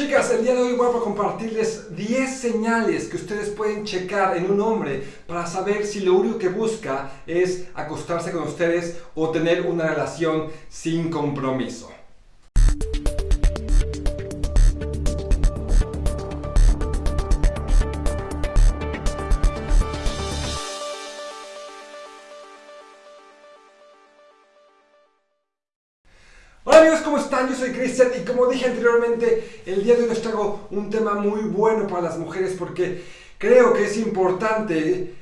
Chicas, el día de hoy voy a compartirles 10 señales que ustedes pueden checar en un hombre para saber si lo único que busca es acostarse con ustedes o tener una relación sin compromiso. Amigos, ¿cómo están? Yo soy Cristian y como dije anteriormente, el día de hoy les traigo un tema muy bueno para las mujeres porque creo que es importante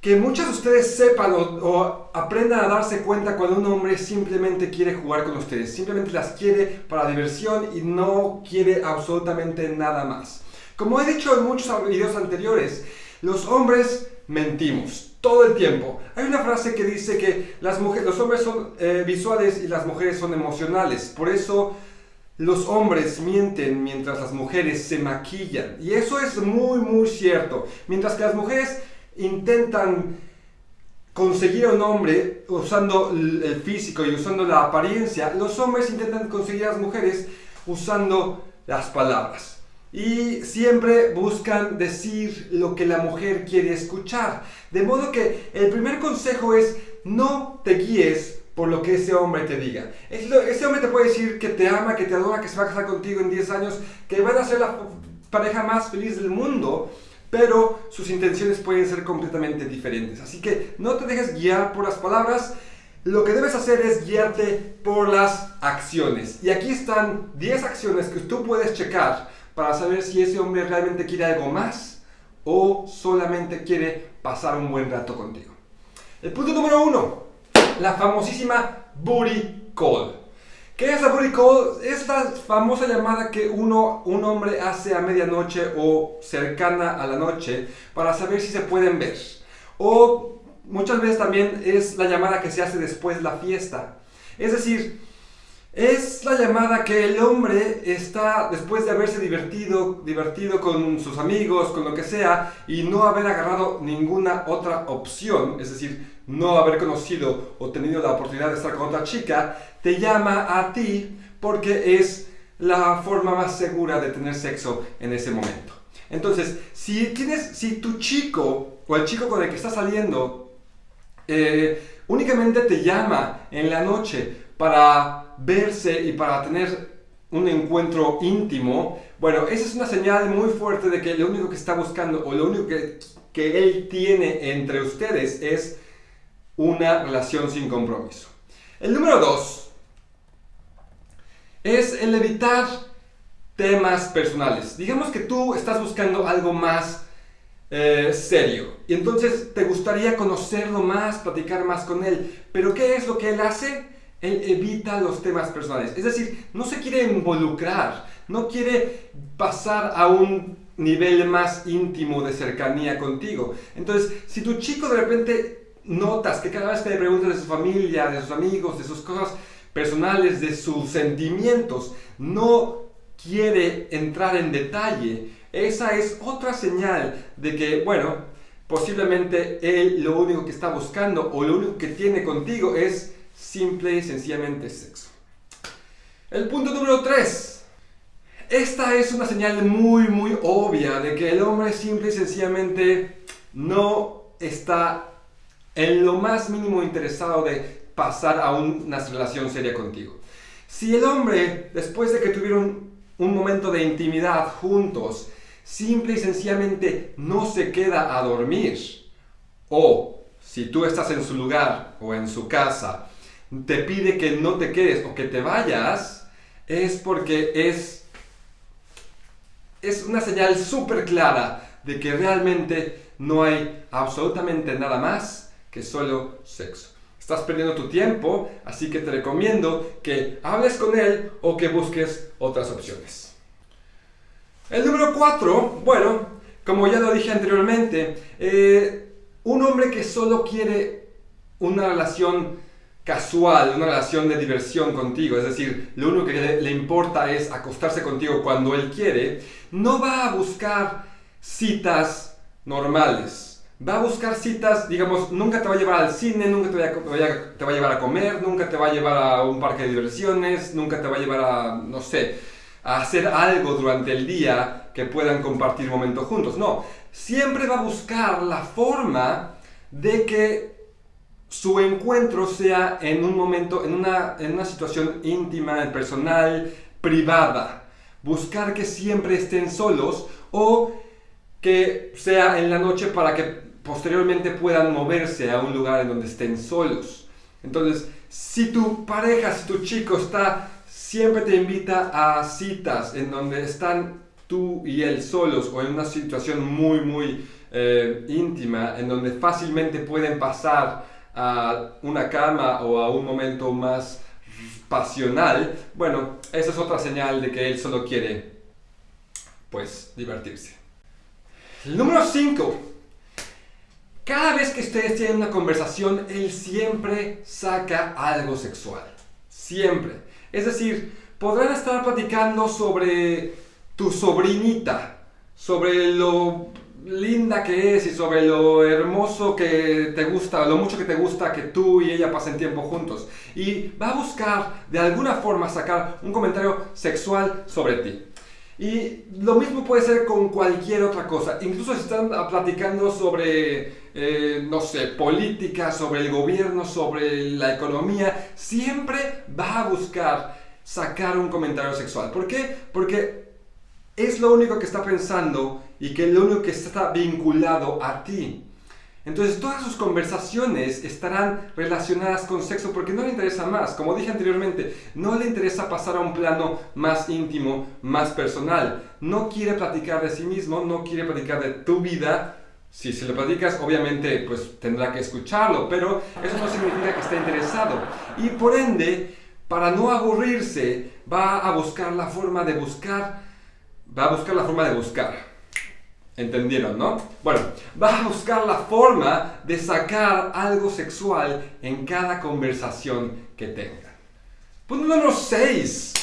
que muchas de ustedes sepan o, aprendan a darse cuenta cuando un hombre simplemente quiere jugar con ustedes, simplemente las quiere para diversión y no quiere absolutamente nada más. Como he dicho en muchos videos anteriores, los hombres mentimos todo el tiempo. Hay una frase que dice que los hombres son eh, visuales y las mujeres son emocionales. Por eso los hombres mienten mientras las mujeres se maquillan. Y eso es muy, muy cierto. Mientras que las mujeres intentan conseguir a un hombre usando el físico y usando la apariencia, los hombres intentan conseguir a las mujeres usando las palabras y siempre buscan decir lo que la mujer quiere escuchar. De modo que el primer consejo es no te guíes por lo que ese hombre te diga. Ese hombre te puede decir que te ama, que te adora, que se va a casar contigo en 10 años, que van a ser la pareja más feliz del mundo, pero sus intenciones pueden ser completamente diferentes. Así que no te dejes guiar por las palabras, lo que debes hacer es guiarte por las acciones. Y aquí están 10 acciones que tú puedes checar para saber si ese hombre realmente quiere algo más o solamente quiere pasar un buen rato contigo. El punto número uno, la famosísima booty call. ¿Qué es la booty call? Es la famosa llamada que uno, un hombre hace a medianoche o cercana a la noche para saber si se pueden ver. O muchas veces también es la llamada que se hace después de la fiesta. Es decir, es la llamada que el hombre está, después de haberse divertido, divertido con sus amigos, con lo que sea, y no haber agarrado ninguna otra opción, es decir, no haber conocido o tenido la oportunidad de estar con otra chica, te llama a ti porque es la forma más segura de tener sexo en ese momento. Entonces, si, tienes, si tu chico o el chico con el que estás saliendo eh, únicamente te llama en la noche para verse y para tener un encuentro íntimo, bueno, esa es una señal muy fuerte de que lo único que está buscando o lo único que, que él tiene entre ustedes es una relación sin compromiso. El número dos es el evitar temas personales. Digamos que tú estás buscando algo más eh, serio y entonces te gustaría conocerlo más, platicar más con él, pero ¿qué es lo que él hace? Él evita los temas personales. Es decir, no se quiere involucrar, no quiere pasar a un nivel más íntimo de cercanía contigo. Entonces, si tu chico de repente notas que cada vez que le preguntas de su familia, de sus amigos, de sus cosas personales, de sus sentimientos, no quiere entrar en detalle, esa es otra señal de que, bueno, posiblemente él lo único que está buscando o lo único que tiene contigo es simple y sencillamente sexo. El punto número 3. Esta es una señal muy muy obvia de que el hombre simple y sencillamente no está en lo más mínimo interesado de pasar a una relación seria contigo. Si el hombre, después de que tuvieron un momento de intimidad juntos, simple y sencillamente no se queda a dormir, o si tú estás en su lugar o en su casa te pide que no te quedes o que te vayas, es porque es, es una señal súper clara de que realmente no hay absolutamente nada más que solo sexo. Estás perdiendo tu tiempo, así que te recomiendo que hables con él o que busques otras opciones. El número 4, bueno, como ya lo dije anteriormente, eh, un hombre que solo quiere una relación casual, una relación de diversión contigo, es decir, lo único que le, importa es acostarse contigo cuando él quiere, no va a buscar citas normales. Va a buscar citas, digamos, nunca te va a llevar al cine, nunca te va, a, te va a llevar a comer, nunca te va a llevar a un parque de diversiones, nunca te va a llevar a, no sé, a hacer algo durante el día que puedan compartir momentos juntos. No, siempre va a buscar la forma de que su encuentro sea en un momento, en una, en una situación íntima, personal, privada. Buscar que siempre estén solos o que sea en la noche para que posteriormente puedan moverse a un lugar en donde estén solos. Entonces, si tu pareja, si tu chico está, siempre te invita a citas en donde están tú y él solos o en una situación muy, muy eh, íntima, en donde fácilmente pueden pasar a una cama o a un momento más pasional, bueno, esa es otra señal de que él solo quiere, pues, divertirse. Número 5. Cada vez que ustedes tienen una conversación, él siempre saca algo sexual. Siempre. Es decir, podrán estar platicando sobre tu sobrinita, sobre lo linda que es y sobre lo hermoso que te gusta, lo mucho que te gusta que tú y ella pasen tiempo juntos. Y va a buscar de alguna forma sacar un comentario sexual sobre ti. Y lo mismo puede ser con cualquier otra cosa. Incluso si están platicando sobre, eh, no sé, política, sobre el gobierno, sobre la economía, siempre va a buscar sacar un comentario sexual. ¿Por qué? Porque es lo único que está pensando y que es lo único que está vinculado a ti. Entonces todas sus conversaciones estarán relacionadas con sexo porque no le interesa más. Como dije anteriormente, no le interesa pasar a un plano más íntimo, más personal. No quiere platicar de sí mismo, no quiere platicar de tu vida. Si se lo platicas, obviamente, pues tendrá que escucharlo, pero eso no significa que esté interesado. Y por ende, para no aburrirse, va a buscar la forma de buscar va a buscar la forma de buscar. ¿Entendieron, no? Bueno, va a buscar la forma de sacar algo sexual en cada conversación que tengan. Punto número 6.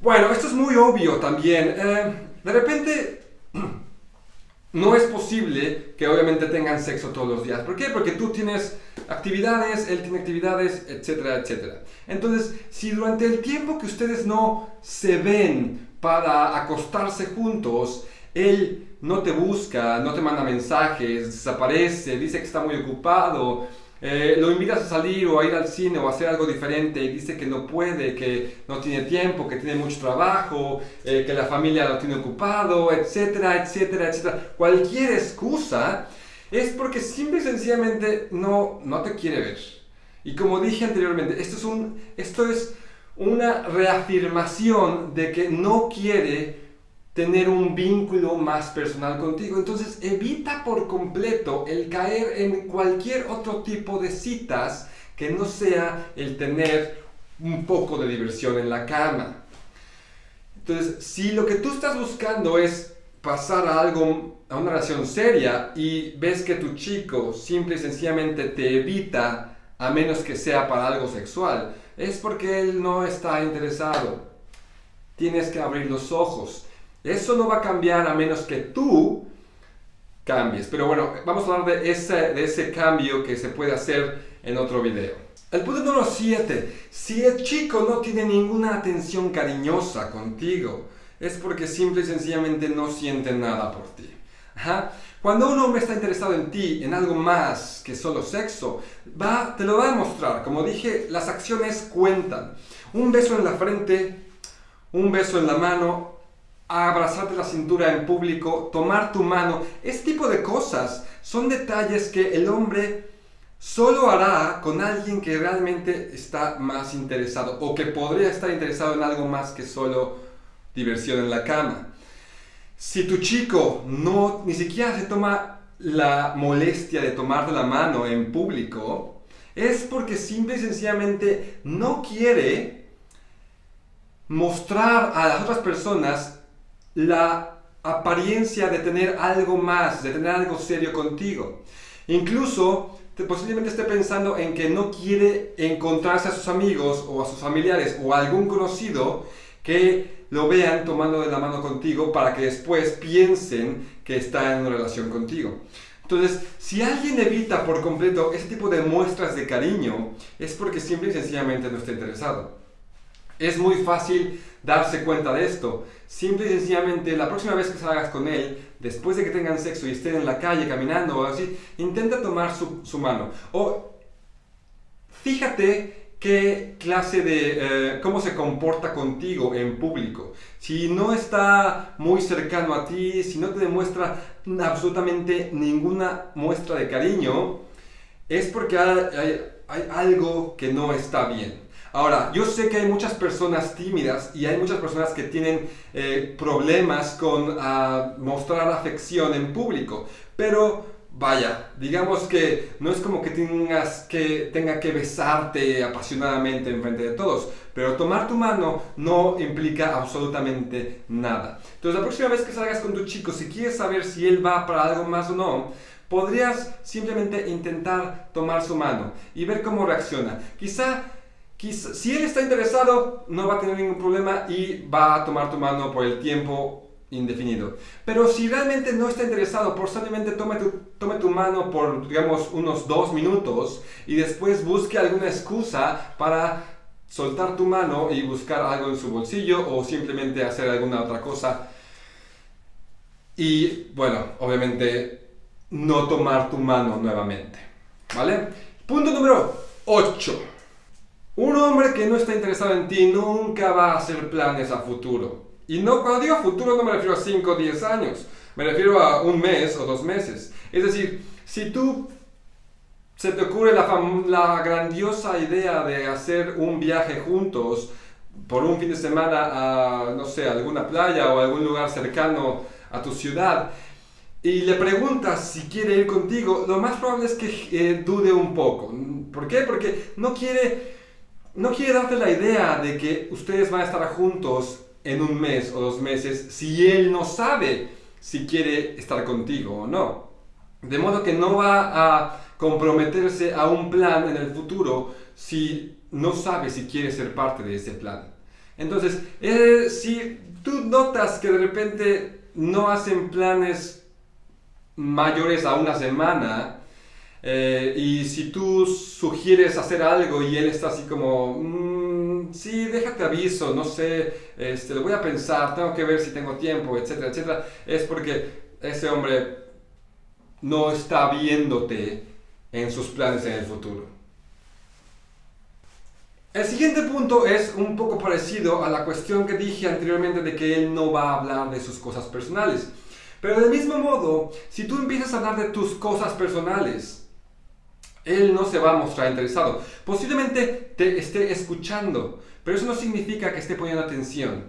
Bueno, esto es muy obvio también. Eh, de repente, no es posible que obviamente tengan sexo todos los días. ¿Por qué? Porque tú tienes actividades, él tiene actividades, etcétera, etcétera. Entonces, si durante el tiempo que ustedes no se ven, para acostarse juntos, él no te busca, no te manda mensajes, desaparece, dice que está muy ocupado, eh, lo invitas a salir o a ir al cine o a hacer algo diferente y dice que no puede, que no tiene tiempo, que tiene mucho trabajo, eh, que la familia lo tiene ocupado, etcétera, etcétera, etcétera. Cualquier excusa es porque simple y sencillamente no, no te quiere ver. Y como dije anteriormente, esto es, un, esto es una reafirmación de que no quiere tener un vínculo más personal contigo. Entonces evita por completo el caer en cualquier otro tipo de citas que no sea el tener un poco de diversión en la cama. Entonces, si lo que tú estás buscando es pasar a algo, a una relación seria y ves que tu chico simple y sencillamente te evita a menos que sea para algo sexual, es porque él no está interesado. Tienes que abrir los ojos. Eso no va a cambiar a menos que tú cambies. Pero bueno, vamos a hablar de ese, de ese cambio que se puede hacer en otro video. El punto número 7. Si el chico no tiene ninguna atención cariñosa contigo, es porque simple y sencillamente no siente nada por ti. Cuando un hombre está interesado en ti, en algo más que solo sexo, va, te lo va a demostrar. Como dije, las acciones cuentan. Un beso en la frente, un beso en la mano, abrazarte la cintura en público, tomar tu mano, este tipo de cosas son detalles que el hombre solo hará con alguien que realmente está más interesado o que podría estar interesado en algo más que solo diversión en la cama. Si tu chico no ni siquiera se toma la molestia de tomarte la mano en público, es porque simple y sencillamente no quiere mostrar a las otras personas la apariencia de tener algo más, de tener algo serio contigo. Incluso posiblemente esté pensando en que no quiere encontrarse a sus amigos o a sus familiares o a algún conocido que lo vean tomando de la mano contigo para que después piensen que está en una relación contigo. Entonces, si alguien evita por completo ese tipo de muestras de cariño, es porque simple y sencillamente no está interesado. Es muy fácil darse cuenta de esto. Simple y sencillamente, la próxima vez que salgas con él, después de que tengan sexo y estén en la calle caminando o así, intenta tomar su, mano. O fíjate qué clase de, eh, cómo se comporta contigo en público. Si no está muy cercano a ti, si no te demuestra absolutamente ninguna muestra de cariño, es porque hay, algo que no está bien. Ahora, yo sé que hay muchas personas tímidas y hay muchas personas que tienen eh, problemas con ah, mostrar afección en público, pero vaya, digamos que no es como que tengas que tenga que besarte apasionadamente en frente de todos, pero tomar tu mano no implica absolutamente nada. Entonces, la próxima vez que salgas con tu chico, si quieres saber si él va para algo más o no, podrías simplemente intentar tomar su mano y ver cómo reacciona. Quizá Si él está interesado, no va a tener ningún problema y va a tomar tu mano por el tiempo indefinido. Pero si realmente no está interesado, por solamente tome tu, tome tu mano por, digamos, unos dos minutos y después busque alguna excusa para soltar tu mano y buscar algo en su bolsillo o simplemente hacer alguna otra cosa. Y bueno, obviamente no tomar tu mano nuevamente. ¿Vale? Punto número 8. Un hombre que no está interesado en ti nunca va a hacer planes a futuro. Y no, cuando digo futuro no me refiero a 5 o 10 años, me refiero a un mes o dos meses. Es decir, si tú se te ocurre la, grandiosa idea de hacer un viaje juntos por un fin de semana a, no sé, alguna playa o algún lugar cercano a tu ciudad, y le preguntas si quiere ir contigo, lo más probable es que eh, dude un poco. ¿Por qué? Porque no quiere, no quiere darte la idea de que ustedes van a estar juntos en un mes o dos meses si él no sabe si quiere estar contigo o no. De modo que no va a comprometerse a un plan en el futuro si no sabe si quiere ser parte de ese plan. Entonces, eh, si tú notas que de repente no hacen planes mayores a una semana, eh, y si tú sugieres hacer algo y él está así como, mm, sí, déjate aviso, no sé, este, lo voy a pensar, tengo que ver si tengo tiempo, etcétera, etcétera, es porque ese hombre no está viéndote en sus planes en el futuro. El siguiente punto es un poco parecido a la cuestión que dije anteriormente de que él no va a hablar de sus cosas personales. Pero del mismo modo, si tú empiezas a hablar de tus cosas personales, él no se va a mostrar interesado. Posiblemente te esté escuchando, pero eso no significa que esté poniendo atención.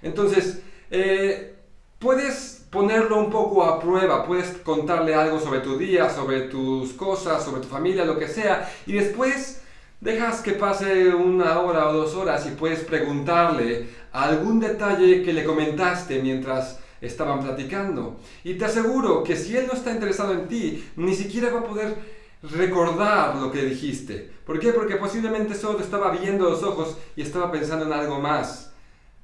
Entonces, eh, puedes ponerlo un poco a prueba, puedes contarle algo sobre tu día, sobre tus cosas, sobre tu familia, lo que sea, y después dejas que pase una hora o dos horas y puedes preguntarle algún detalle que le comentaste mientras estaban platicando. Y te aseguro que si él no está interesado en ti, ni siquiera va a poder recordar lo que dijiste. ¿Por qué? Porque posiblemente solo te estaba viendo los ojos y estaba pensando en algo más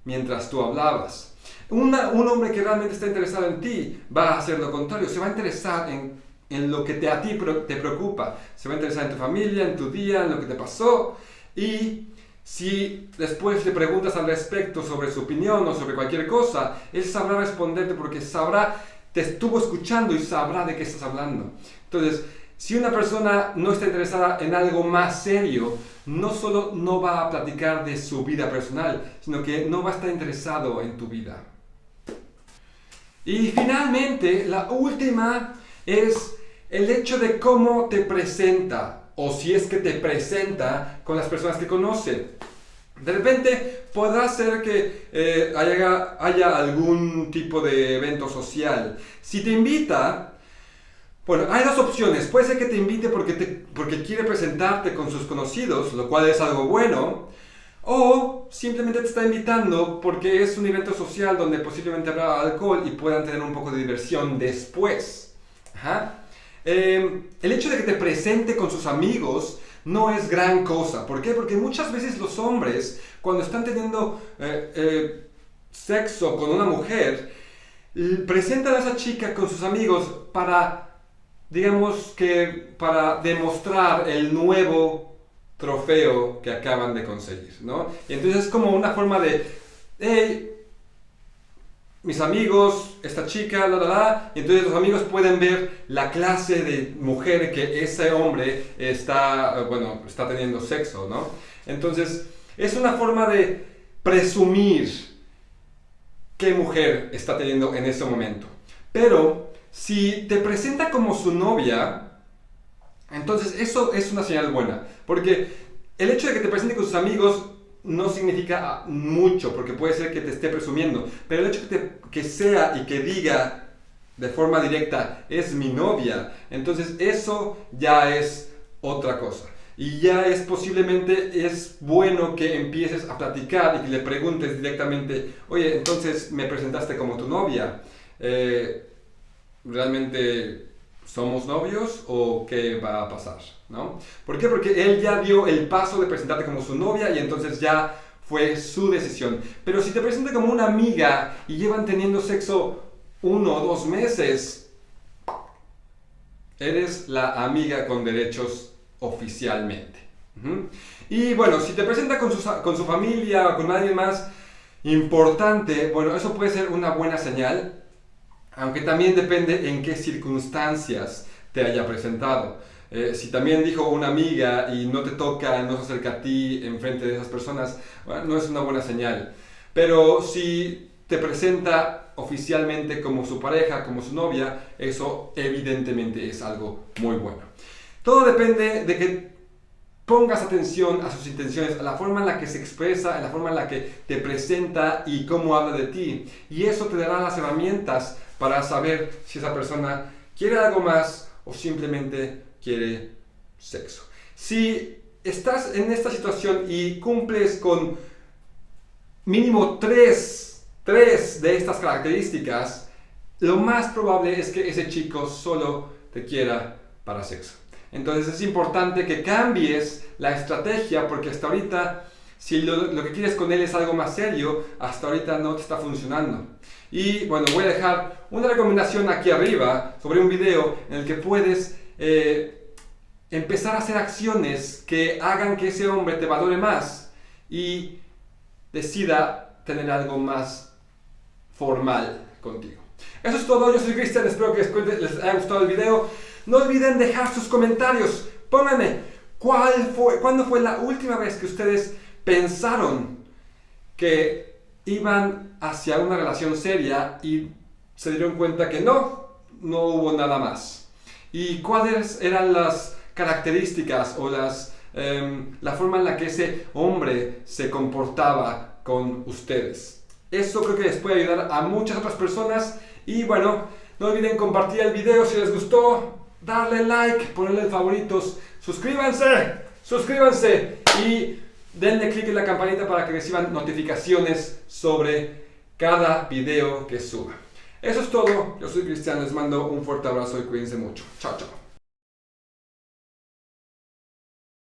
mientras tú hablabas. un hombre que realmente está interesado en ti va a hacer lo contrario, se va a interesar en, en lo que te, a ti te preocupa, se va a interesar en tu familia, en tu día, en lo que te pasó y si después le preguntas al respecto sobre su opinión o sobre cualquier cosa, él sabrá responderte porque sabrá, te estuvo escuchando y sabrá de qué estás hablando. Entonces, si una persona no está interesada en algo más serio, no solo no va a platicar de su vida personal, sino que no va a estar interesado en tu vida. Y finalmente, la última es el hecho de cómo te presenta, o si es que te presenta con las personas que conoce. De repente podrá ser que eh, haya, haya algún tipo de evento social. Si te invita, bueno, hay dos opciones. Puede ser que te invite porque, te, porque quiere presentarte con sus conocidos, lo cual es algo bueno. O simplemente te está invitando porque es un evento social donde posiblemente habrá alcohol y puedan tener un poco de diversión después. Em, el hecho de que te presente con sus amigos no es gran cosa. ¿Por qué? Porque muchas veces los hombres, cuando están teniendo eh, eh, sexo con una mujer, presentan a esa chica con sus amigos para digamos que para demostrar el nuevo trofeo que acaban de conseguir, ¿no? Y entonces es como una forma de, hey, mis amigos, esta chica, la, la, la, y entonces los amigos pueden ver la clase de mujer que ese hombre está, bueno, está teniendo sexo, ¿no? Entonces, es una forma de presumir qué mujer está teniendo en ese momento. Pero, si te presenta como su novia, entonces eso es una señal buena, porque el hecho de que te presente con sus amigos no significa mucho, porque puede ser que te esté presumiendo, pero el hecho de que sea y que diga de forma directa, es mi novia, entonces eso ya es otra cosa. Y ya es posiblemente, es bueno que empieces a platicar y que le preguntes directamente, oye, entonces me presentaste como tu novia. Eh, ¿Realmente somos novios o qué va a pasar? ¿no? ¿Por qué? Porque él ya dio el paso de presentarte como su novia y entonces ya fue su decisión. Pero si te presenta como una amiga y llevan teniendo sexo uno o dos meses, eres la amiga con derechos oficialmente. Y bueno, si te presenta con su, con su familia o con nadie más importante, bueno, eso puede ser una buena señal, aunque también depende en qué circunstancias te haya presentado. Eh, si también dijo una amiga y no te toca, no se acerca a ti en frente de esas personas, no es una buena señal. Pero si te presenta oficialmente como su pareja, como su novia, eso evidentemente es algo muy bueno. Todo depende de que pongas atención a sus intenciones, a la forma en la que se expresa, a la forma en la que te presenta y cómo habla de ti. Y eso te dará las herramientas para saber si esa persona quiere algo más o simplemente quiere sexo. Si estás en esta situación y cumples con mínimo tres, tres de estas características, lo más probable es que ese chico solo te quiera para sexo. Entonces es importante que cambies la estrategia porque hasta ahorita, si lo, que quieres con él es algo más serio, hasta ahorita no te está funcionando. Y bueno, voy a dejar una recomendación aquí arriba sobre un video en el que puedes eh, empezar a hacer acciones que hagan que ese hombre te valore más y decida tener algo más formal contigo. Eso es todo, yo soy Cristian, espero que les haya gustado el video. No olviden dejar sus comentarios, pónganme cuál fue, cuándo fue la última vez que ustedes pensaron que iban hacia una relación seria y se dieron cuenta que no, no hubo nada más y cuáles eran las características o las, em, la forma en la que ese hombre se comportaba con ustedes. Eso creo que les puede ayudar a muchas otras personas. Y bueno, no olviden compartir el video si les gustó, darle like, ponerle favoritos, suscríbanse, suscríbanse y denle click en la campanita para que reciban notificaciones sobre cada video que suba. Eso es todo. Yo soy Cristian. Les mando un fuerte abrazo y cuídense mucho. Chao, chao.